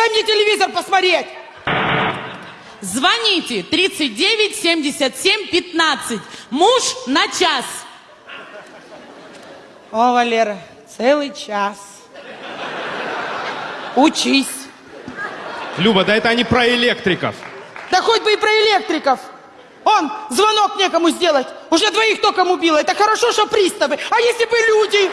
Дай мне телевизор посмотреть. Звоните 39 77 15. Муж на час. О, Валера, целый час. Учись. Люба, да это они про электриков. Да хоть бы и про электриков. Он, звонок некому сделать. Уже двоих током убило. Это хорошо, что приставы. А если бы люди?